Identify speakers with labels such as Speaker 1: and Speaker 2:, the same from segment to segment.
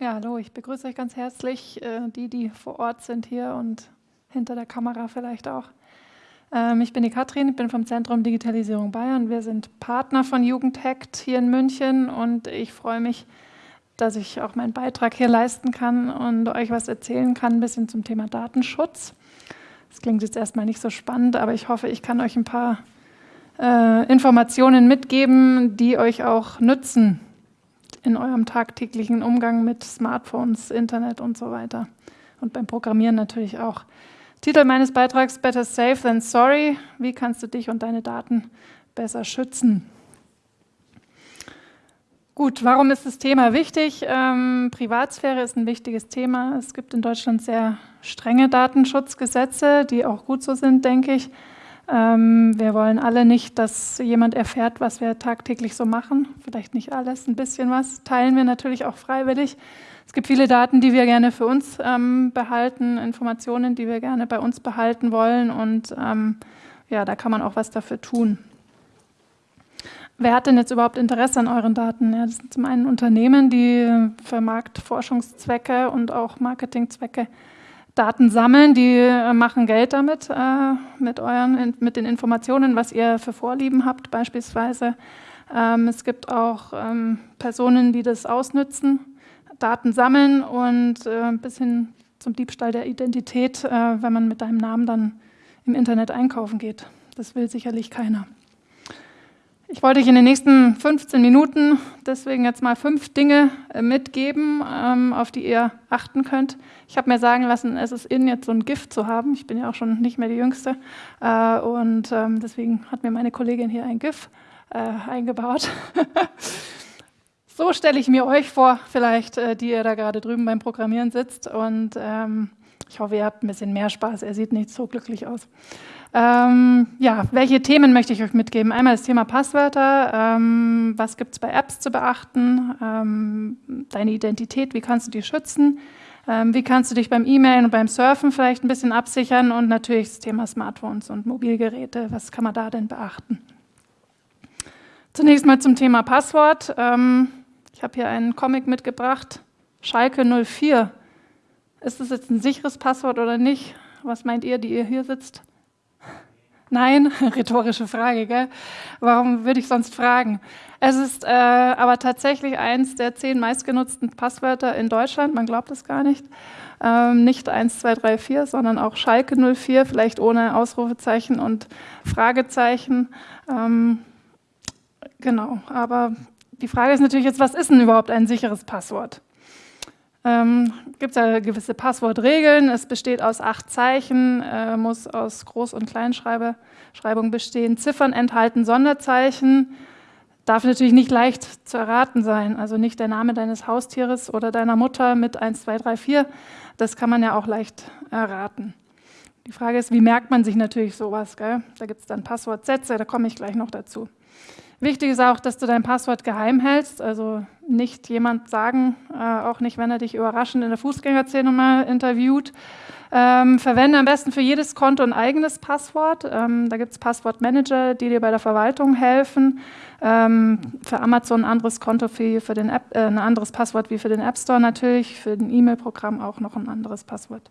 Speaker 1: Ja, hallo, ich begrüße euch ganz herzlich, äh, die, die vor Ort sind hier und hinter der Kamera vielleicht auch. Ähm, ich bin die Katrin, ich bin vom Zentrum Digitalisierung Bayern. Wir sind Partner von Jugendhackt hier in München und ich freue mich, dass ich auch meinen Beitrag hier leisten kann und euch was erzählen kann, ein bisschen zum Thema Datenschutz. Das klingt jetzt erstmal nicht so spannend, aber ich hoffe, ich kann euch ein paar äh, Informationen mitgeben, die euch auch nützen in eurem tagtäglichen Umgang mit Smartphones, Internet und so weiter. Und beim Programmieren natürlich auch. Titel meines Beitrags Better Safe Than Sorry. Wie kannst du dich und deine Daten besser schützen? Gut, warum ist das Thema wichtig? Ähm, Privatsphäre ist ein wichtiges Thema. Es gibt in Deutschland sehr strenge Datenschutzgesetze, die auch gut so sind, denke ich. Ähm, wir wollen alle nicht, dass jemand erfährt, was wir tagtäglich so machen. Vielleicht nicht alles, ein bisschen was. Teilen wir natürlich auch freiwillig. Es gibt viele Daten, die wir gerne für uns ähm, behalten, Informationen, die wir gerne bei uns behalten wollen und ähm, ja, da kann man auch was dafür tun. Wer hat denn jetzt überhaupt Interesse an euren Daten? Ja, das sind zum einen Unternehmen, die für Marktforschungszwecke und auch Marketingzwecke Daten sammeln, die äh, machen Geld damit, äh, mit, euren, mit den Informationen, was ihr für Vorlieben habt beispielsweise. Ähm, es gibt auch ähm, Personen, die das ausnützen Daten sammeln und äh, bis hin zum Diebstahl der Identität, äh, wenn man mit deinem Namen dann im Internet einkaufen geht. Das will sicherlich keiner. Ich wollte euch in den nächsten 15 Minuten deswegen jetzt mal fünf Dinge äh, mitgeben, ähm, auf die ihr achten könnt. Ich habe mir sagen lassen, es ist in, jetzt so ein Gift zu haben. Ich bin ja auch schon nicht mehr die Jüngste. Äh, und ähm, deswegen hat mir meine Kollegin hier ein GIF äh, eingebaut. So stelle ich mir euch vor, vielleicht, die ihr da gerade drüben beim Programmieren sitzt. Und ähm, ich hoffe, ihr habt ein bisschen mehr Spaß. Er sieht nicht so glücklich aus. Ähm, ja, welche Themen möchte ich euch mitgeben? Einmal das Thema Passwörter. Ähm, was gibt es bei Apps zu beachten? Ähm, deine Identität, wie kannst du die schützen? Ähm, wie kannst du dich beim E-Mailen und beim Surfen vielleicht ein bisschen absichern? Und natürlich das Thema Smartphones und Mobilgeräte. Was kann man da denn beachten? Zunächst mal zum Thema Passwort. Ähm, ich habe hier einen Comic mitgebracht, Schalke 04. Ist das jetzt ein sicheres Passwort oder nicht? Was meint ihr, die ihr hier sitzt? Nein, rhetorische Frage, gell? Warum würde ich sonst fragen? Es ist äh, aber tatsächlich eins der zehn meistgenutzten Passwörter in Deutschland, man glaubt es gar nicht. Ähm, nicht 1, 2, 3, 4, sondern auch Schalke 04, vielleicht ohne Ausrufezeichen und Fragezeichen. Ähm, genau, aber die Frage ist natürlich jetzt, was ist denn überhaupt ein sicheres Passwort? Ähm, Gibt es ja gewisse Passwortregeln. Es besteht aus acht Zeichen, äh, muss aus Groß- und Kleinschreibung bestehen. Ziffern enthalten Sonderzeichen. Darf natürlich nicht leicht zu erraten sein. Also nicht der Name deines Haustieres oder deiner Mutter mit 1, 2, 3, 4. Das kann man ja auch leicht erraten. Die Frage ist, wie merkt man sich natürlich sowas? Gell? Da gibt es dann Passwortsätze, da komme ich gleich noch dazu. Wichtig ist auch, dass du dein Passwort geheim hältst, also nicht jemand sagen, äh, auch nicht, wenn er dich überraschend in der Fußgängerzählung mal interviewt. Ähm, verwende am besten für jedes Konto ein eigenes Passwort. Ähm, da gibt es Passwortmanager, die dir bei der Verwaltung helfen. Ähm, für Amazon ein anderes Konto für, für den App, äh, ein anderes Passwort wie für den App Store natürlich, für ein E-Mail-Programm auch noch ein anderes Passwort.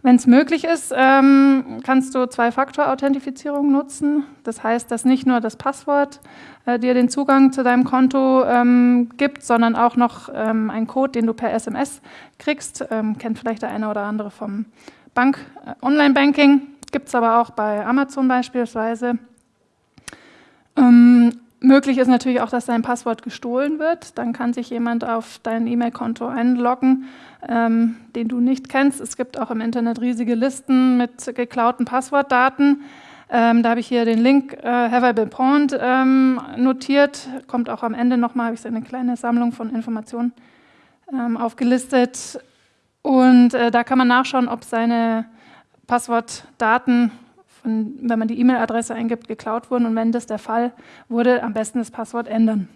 Speaker 1: Wenn es möglich ist, ähm, kannst du Zwei-Faktor-Authentifizierung nutzen. Das heißt, dass nicht nur das Passwort äh, dir den Zugang zu deinem Konto ähm, gibt, sondern auch noch ähm, ein Code, den du per SMS kriegst. Ähm, kennt vielleicht der eine oder andere vom Bank äh, Online-Banking. Gibt es aber auch bei Amazon beispielsweise. Möglich ist natürlich auch, dass dein Passwort gestohlen wird. Dann kann sich jemand auf dein E-Mail-Konto einloggen ähm, den du nicht kennst. Es gibt auch im Internet riesige Listen mit geklauten Passwortdaten. Ähm, da habe ich hier den Link äh, Have I Been Pawned ähm, notiert. Kommt auch am Ende nochmal, habe ich so eine kleine Sammlung von Informationen ähm, aufgelistet. Und äh, da kann man nachschauen, ob seine Passwortdaten, von, wenn man die E-Mail-Adresse eingibt, geklaut wurden. Und wenn das der Fall wurde, am besten das Passwort ändern.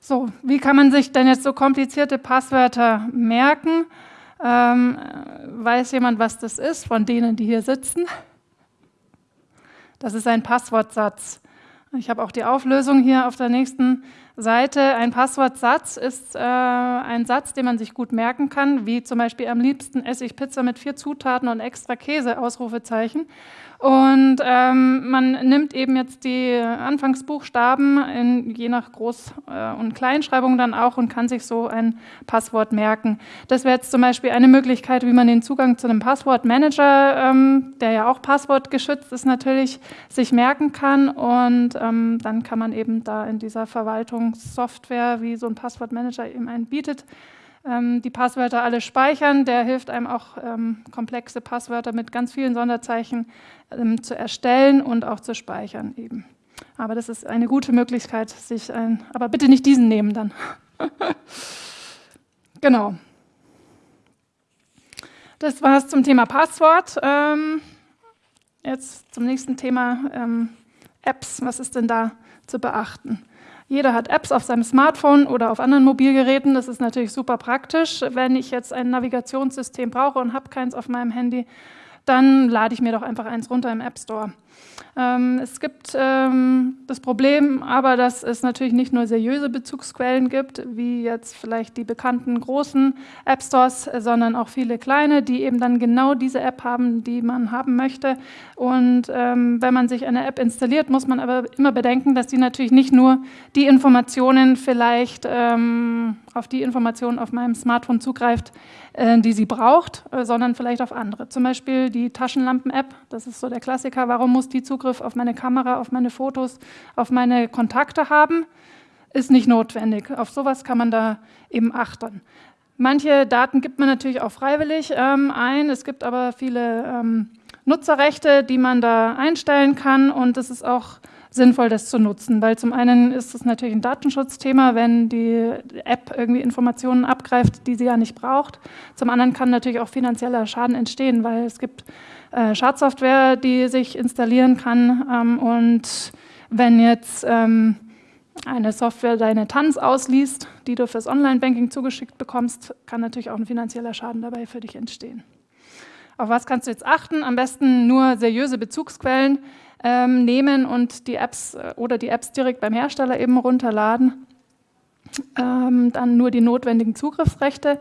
Speaker 1: So, wie kann man sich denn jetzt so komplizierte Passwörter merken? Ähm, weiß jemand, was das ist von denen, die hier sitzen? Das ist ein Passwortsatz. Ich habe auch die Auflösung hier auf der nächsten Seite. Ein Passwortsatz ist äh, ein Satz, den man sich gut merken kann, wie zum Beispiel am liebsten esse ich Pizza mit vier Zutaten und extra Käse, Ausrufezeichen. Und ähm, man nimmt eben jetzt die Anfangsbuchstaben in, je nach Groß- äh, und Kleinschreibung dann auch und kann sich so ein Passwort merken. Das wäre jetzt zum Beispiel eine Möglichkeit, wie man den Zugang zu einem Passwortmanager, ähm, der ja auch passwortgeschützt ist, natürlich sich merken kann. Und ähm, dann kann man eben da in dieser Verwaltungssoftware, wie so ein Passwortmanager eben einen bietet, die Passwörter alle speichern. Der hilft einem auch, ähm, komplexe Passwörter mit ganz vielen Sonderzeichen ähm, zu erstellen und auch zu speichern eben. Aber das ist eine gute Möglichkeit, sich ein, aber bitte nicht diesen nehmen dann. genau. Das war es zum Thema Passwort. Ähm, jetzt zum nächsten Thema ähm, Apps. Was ist denn da zu beachten? Jeder hat Apps auf seinem Smartphone oder auf anderen Mobilgeräten. Das ist natürlich super praktisch. Wenn ich jetzt ein Navigationssystem brauche und habe keins auf meinem Handy, dann lade ich mir doch einfach eins runter im App Store. Ähm, es gibt ähm, das Problem aber, dass es natürlich nicht nur seriöse Bezugsquellen gibt, wie jetzt vielleicht die bekannten großen App Stores, sondern auch viele kleine, die eben dann genau diese App haben, die man haben möchte. Und ähm, wenn man sich eine App installiert, muss man aber immer bedenken, dass die natürlich nicht nur die Informationen vielleicht ähm, auf die Informationen auf meinem Smartphone zugreift, äh, die sie braucht, äh, sondern vielleicht auf andere. Zum Beispiel die Taschenlampen-App, das ist so der Klassiker. Warum muss die Zugriff auf meine Kamera, auf meine Fotos, auf meine Kontakte haben? Ist nicht notwendig. Auf sowas kann man da eben achten. Manche Daten gibt man natürlich auch freiwillig ähm, ein. Es gibt aber viele ähm, Nutzerrechte, die man da einstellen kann und es ist auch sinnvoll, das zu nutzen, weil zum einen ist es natürlich ein Datenschutzthema, wenn die App irgendwie Informationen abgreift, die sie ja nicht braucht. Zum anderen kann natürlich auch finanzieller Schaden entstehen, weil es gibt äh, Schadsoftware, die sich installieren kann ähm, und wenn jetzt ähm, eine Software deine Tanz ausliest, die du fürs Online-Banking zugeschickt bekommst, kann natürlich auch ein finanzieller Schaden dabei für dich entstehen. Auf was kannst du jetzt achten? Am besten nur seriöse Bezugsquellen ähm, nehmen und die Apps äh, oder die Apps direkt beim Hersteller eben runterladen. Ähm, dann nur die notwendigen Zugriffsrechte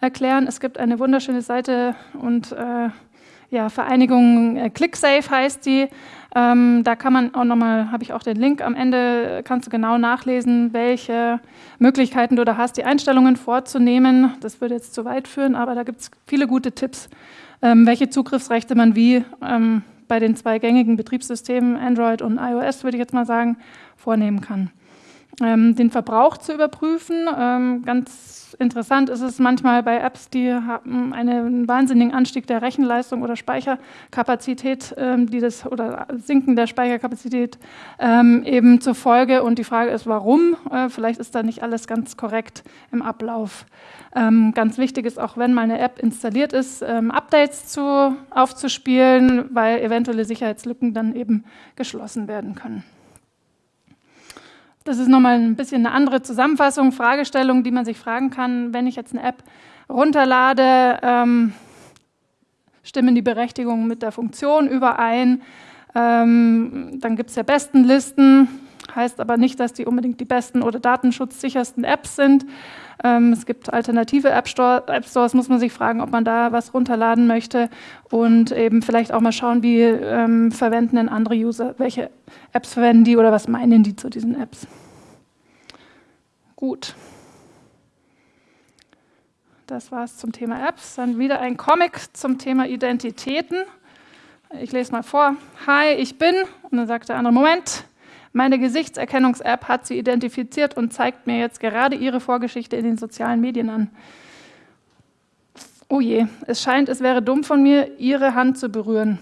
Speaker 1: erklären. Es gibt eine wunderschöne Seite und äh, ja, Vereinigung äh, ClickSafe heißt die. Ähm, da kann man auch nochmal, habe ich auch den Link am Ende, kannst du genau nachlesen, welche Möglichkeiten du da hast, die Einstellungen vorzunehmen. Das würde jetzt zu weit führen, aber da gibt es viele gute Tipps, ähm, welche Zugriffsrechte man wie ähm, bei den zwei gängigen Betriebssystemen, Android und iOS, würde ich jetzt mal sagen, vornehmen kann. Ähm, den Verbrauch zu überprüfen. Ähm, ganz interessant ist es manchmal bei Apps, die haben einen wahnsinnigen Anstieg der Rechenleistung oder Speicherkapazität, ähm, die das oder Sinken der Speicherkapazität eben zur Folge. Und die Frage ist, warum? Äh, vielleicht ist da nicht alles ganz korrekt im Ablauf. Ganz wichtig ist auch, wenn meine App installiert ist, Updates zu, aufzuspielen, weil eventuelle Sicherheitslücken dann eben geschlossen werden können. Das ist nochmal ein bisschen eine andere Zusammenfassung, Fragestellung, die man sich fragen kann, wenn ich jetzt eine App runterlade, ähm, stimmen die Berechtigungen mit der Funktion überein. Ähm, dann gibt es ja Bestenlisten, heißt aber nicht, dass die unbedingt die besten oder datenschutzsichersten Apps sind. Ähm, es gibt alternative App, Store, App, Stores, muss man sich fragen, ob man da was runterladen möchte und eben vielleicht auch mal schauen, wie ähm, verwenden denn andere User, welche Apps verwenden die oder was meinen die zu diesen Apps. Gut. Das war es zum Thema Apps. Dann wieder ein Comic zum Thema Identitäten. Ich lese mal vor. Hi, ich bin. Und dann sagt der andere, Moment, meine Gesichtserkennungs-App hat sie identifiziert und zeigt mir jetzt gerade ihre Vorgeschichte in den sozialen Medien an. Oh je, es scheint, es wäre dumm von mir, ihre Hand zu berühren.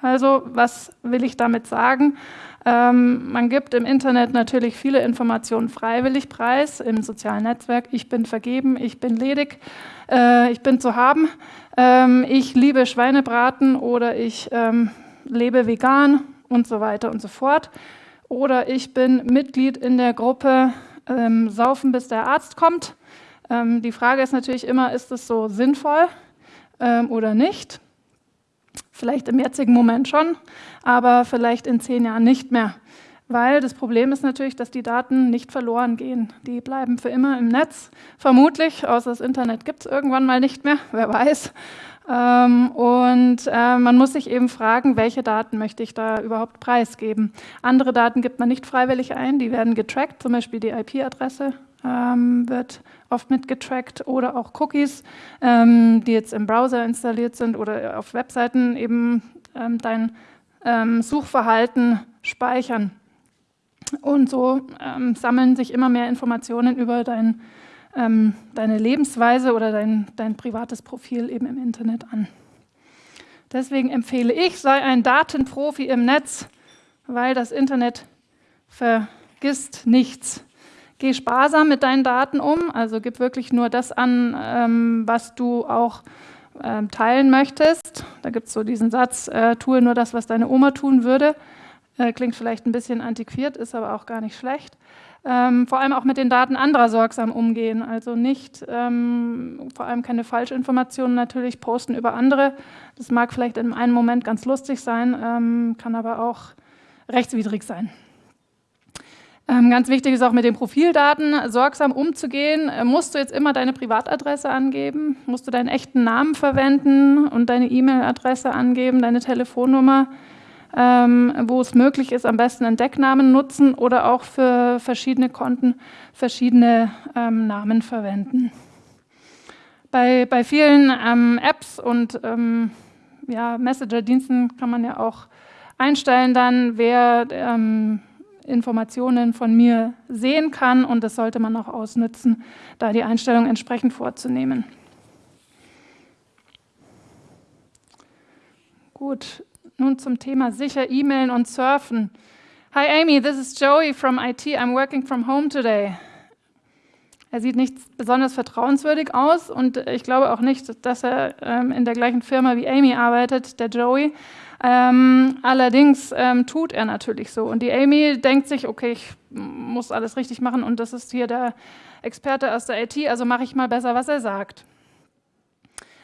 Speaker 1: Also, was will ich damit sagen? Ähm, man gibt im Internet natürlich viele Informationen freiwillig preis, im sozialen Netzwerk. Ich bin vergeben, ich bin ledig, äh, ich bin zu haben, ähm, ich liebe Schweinebraten oder ich ähm, lebe vegan und so weiter und so fort oder ich bin Mitglied in der Gruppe ähm, Saufen, bis der Arzt kommt. Ähm, die Frage ist natürlich immer, ist es so sinnvoll ähm, oder nicht? Vielleicht im jetzigen Moment schon, aber vielleicht in zehn Jahren nicht mehr. Weil das Problem ist natürlich, dass die Daten nicht verloren gehen. Die bleiben für immer im Netz, vermutlich, außer das Internet gibt es irgendwann mal nicht mehr, wer weiß. Ähm, und äh, man muss sich eben fragen, welche Daten möchte ich da überhaupt preisgeben. Andere Daten gibt man nicht freiwillig ein, die werden getrackt, zum Beispiel die IP-Adresse ähm, wird oft mitgetrackt oder auch Cookies, ähm, die jetzt im Browser installiert sind oder auf Webseiten eben ähm, dein ähm, Suchverhalten speichern. Und so ähm, sammeln sich immer mehr Informationen über dein, ähm, deine Lebensweise oder dein, dein privates Profil eben im Internet an. Deswegen empfehle ich, sei ein Datenprofi im Netz, weil das Internet vergisst nichts. Geh sparsam mit deinen Daten um, also gib wirklich nur das an, ähm, was du auch ähm, teilen möchtest. Da gibt es so diesen Satz, äh, tue nur das, was deine Oma tun würde. Äh, klingt vielleicht ein bisschen antiquiert, ist aber auch gar nicht schlecht. Ähm, vor allem auch mit den Daten anderer sorgsam umgehen. Also nicht, ähm, vor allem keine Falschinformationen natürlich posten über andere. Das mag vielleicht in einem Moment ganz lustig sein, ähm, kann aber auch rechtswidrig sein. Ähm, ganz wichtig ist auch mit den Profildaten sorgsam umzugehen. Äh, musst du jetzt immer deine Privatadresse angeben? Musst du deinen echten Namen verwenden und deine E-Mail-Adresse angeben, deine Telefonnummer? Ähm, wo es möglich ist, am besten einen Decknamen nutzen oder auch für verschiedene Konten verschiedene ähm, Namen verwenden. Bei, bei vielen ähm, Apps und ähm, ja, Messenger-Diensten kann man ja auch einstellen dann, wer ähm, Informationen von mir sehen kann und das sollte man auch ausnutzen, da die Einstellung entsprechend vorzunehmen. Gut, nun zum Thema sicher E-Mailen und Surfen. Hi Amy, this is Joey from IT. I'm working from home today. Er sieht nicht besonders vertrauenswürdig aus und ich glaube auch nicht, dass er ähm, in der gleichen Firma wie Amy arbeitet, der Joey. Ähm, allerdings ähm, tut er natürlich so. Und die Amy denkt sich, okay, ich muss alles richtig machen und das ist hier der Experte aus der IT, also mache ich mal besser, was er sagt.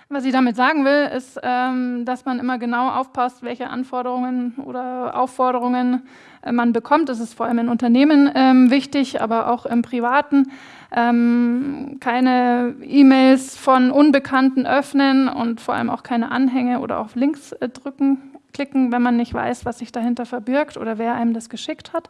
Speaker 1: Was ich damit sagen will, ist, ähm, dass man immer genau aufpasst, welche Anforderungen oder Aufforderungen äh, man bekommt. Das ist vor allem in Unternehmen ähm, wichtig, aber auch im Privaten. Ähm, keine E-Mails von Unbekannten öffnen und vor allem auch keine Anhänge oder auf Links äh, drücken klicken, wenn man nicht weiß, was sich dahinter verbirgt oder wer einem das geschickt hat.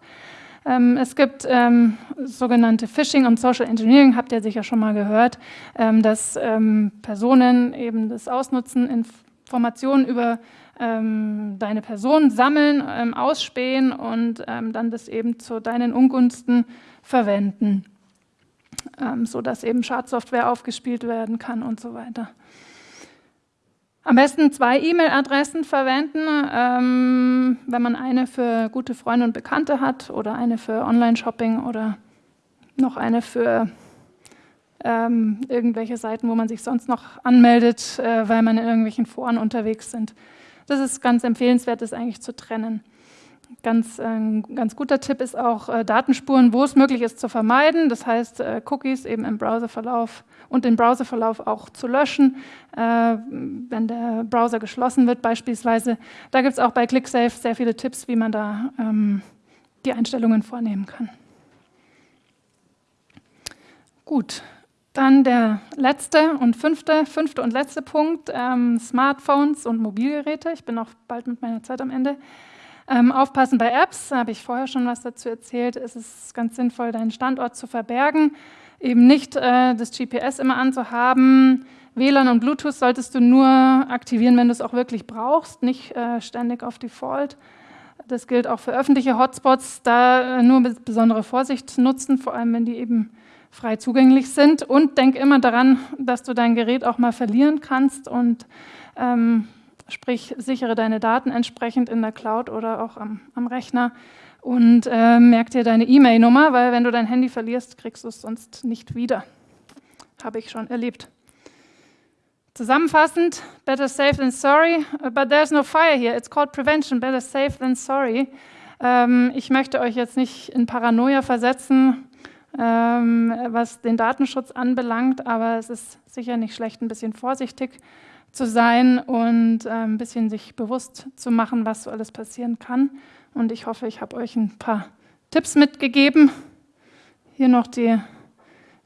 Speaker 1: Ähm, es gibt ähm, sogenannte Phishing und Social Engineering, habt ihr sicher schon mal gehört, ähm, dass ähm, Personen eben das ausnutzen, Informationen über ähm, deine Person sammeln, ähm, ausspähen und dann das eben zu deinen Ungunsten verwenden, sodass eben Schadsoftware aufgespielt werden kann und so weiter. Am besten zwei E-Mail-Adressen verwenden, ähm, wenn man eine für gute Freunde und Bekannte hat oder eine für Online-Shopping oder noch eine für ähm, irgendwelche Seiten, wo man sich sonst noch anmeldet, äh, weil man in irgendwelchen Foren unterwegs sind. Das ist ganz empfehlenswert, das eigentlich zu trennen. Ganz, ein äh, ganz guter Tipp ist auch, äh, Datenspuren, wo es möglich ist, zu vermeiden. Das heißt, äh, Cookies eben im Browserverlauf und den Browserverlauf auch zu löschen, wenn der Browser geschlossen wird beispielsweise. Da gibt es auch bei ClickSafe sehr viele Tipps, wie man da ähm, die Einstellungen vornehmen kann. Gut, dann der letzte und fünfte, fünfte und letzte Punkt, ähm, Smartphones und Mobilgeräte. Ich bin auch bald mit meiner Zeit am Ende. Ähm, aufpassen bei Apps, da habe ich vorher schon was dazu erzählt. Es ist ganz sinnvoll, deinen Standort zu verbergen eben nicht äh, das GPS immer anzuhaben. WLAN und Bluetooth solltest du nur aktivieren, wenn du es auch wirklich brauchst, nicht äh, ständig auf Default. Das gilt auch für öffentliche Hotspots, da äh, nur mit besonderer Vorsicht nutzen, vor allem wenn die eben frei zugänglich sind. Und denk immer daran, dass du dein Gerät auch mal verlieren kannst und ähm, sprich, sichere deine Daten entsprechend in der Cloud oder auch am, am Rechner und äh, merk dir deine E-Mail-Nummer, weil wenn du dein Handy verlierst, kriegst du es sonst nicht wieder. Habe ich schon erlebt. Zusammenfassend, better safe than sorry, but there's no fire here. It's called prevention, better safe than sorry. Ähm, ich möchte euch jetzt nicht in Paranoia versetzen, ähm, was den Datenschutz anbelangt, aber es ist sicher nicht schlecht, ein bisschen vorsichtig zu sein und äh, ein bisschen sich bewusst zu machen, was so alles passieren kann. Und ich hoffe, ich habe euch ein paar Tipps mitgegeben. Hier noch die,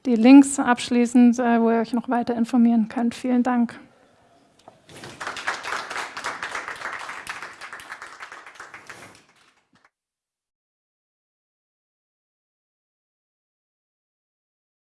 Speaker 1: die Links abschließend, äh, wo ihr euch noch weiter informieren könnt. Vielen Dank.